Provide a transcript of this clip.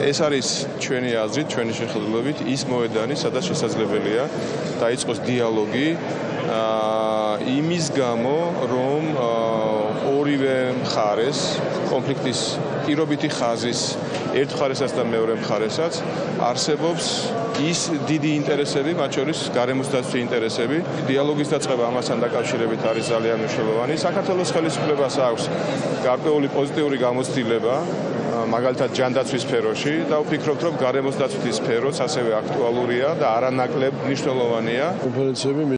ეს არის ჩვენი აზრით, ჩვენი შეხედულებით ის მოედანი, სადაც შესაძლებელია დაიწყოს დიალოგი აა იმის გამო, რომ ორივე მხარეს კონფლიქტის პირობითი ხაზის ერთ მხარესაც და მეორე მხარესაც არსებობს ის დიდი ინტერესები, მათ შორის გარემოსდაცვის ინტერესები. დიალოგის დაწყება ამასთან დაკავშირებით არის ძალიან მნიშვნელოვანი. საქართველოს ხელისუფლებას აქვს გარკვეული პოზიტიური გამოცდილება მაგალითად ჯანდაცვის სფეროში და ვფიქრობთ რომ გარემოსდაცვის სფეროც ასევე აქტუალურია და არანაკლებ მნიშვნელოვანია. კონფერენციები